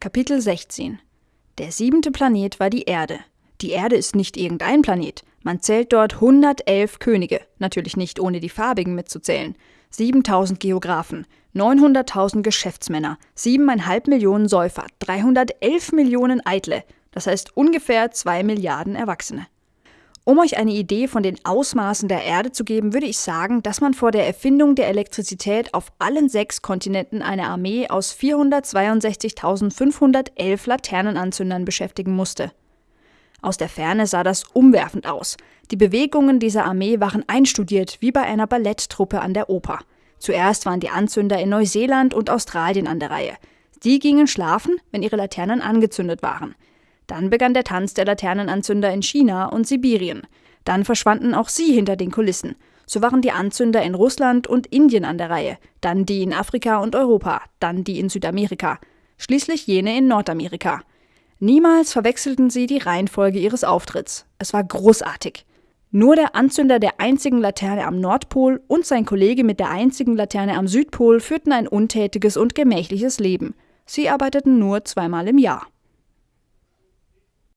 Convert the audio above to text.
Kapitel 16 Der siebente Planet war die Erde. Die Erde ist nicht irgendein Planet. Man zählt dort 111 Könige, natürlich nicht ohne die farbigen mitzuzählen, 7000 Geographen, 900.000 Geschäftsmänner, 7,5 Millionen Säufer, 311 Millionen Eitle, das heißt ungefähr 2 Milliarden Erwachsene. Um euch eine Idee von den Ausmaßen der Erde zu geben, würde ich sagen, dass man vor der Erfindung der Elektrizität auf allen sechs Kontinenten eine Armee aus 462.511 Laternenanzündern beschäftigen musste. Aus der Ferne sah das umwerfend aus. Die Bewegungen dieser Armee waren einstudiert wie bei einer Balletttruppe an der Oper. Zuerst waren die Anzünder in Neuseeland und Australien an der Reihe. Die gingen schlafen, wenn ihre Laternen angezündet waren. Dann begann der Tanz der Laternenanzünder in China und Sibirien. Dann verschwanden auch sie hinter den Kulissen. So waren die Anzünder in Russland und Indien an der Reihe, dann die in Afrika und Europa, dann die in Südamerika, schließlich jene in Nordamerika. Niemals verwechselten sie die Reihenfolge ihres Auftritts. Es war großartig. Nur der Anzünder der einzigen Laterne am Nordpol und sein Kollege mit der einzigen Laterne am Südpol führten ein untätiges und gemächliches Leben. Sie arbeiteten nur zweimal im Jahr.